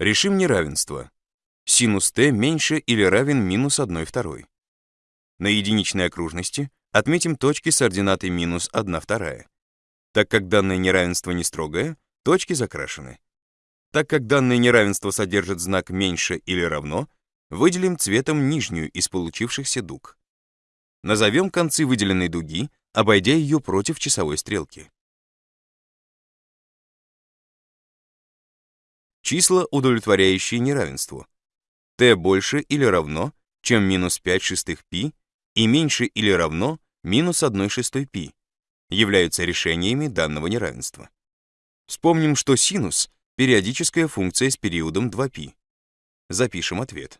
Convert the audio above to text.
Решим неравенство. Синус t меньше или равен минус 1 второй. На единичной окружности отметим точки с ординатой минус 1 вторая. Так как данное неравенство не строгое, точки закрашены. Так как данное неравенство содержит знак меньше или равно, выделим цветом нижнюю из получившихся дуг. Назовем концы выделенной дуги, обойдя ее против часовой стрелки. Числа, удовлетворяющие неравенству. t больше или равно, чем минус 5 шестых π и меньше или равно минус 1 шестой π, являются решениями данного неравенства. Вспомним, что синус — периодическая функция с периодом 2π. Запишем ответ.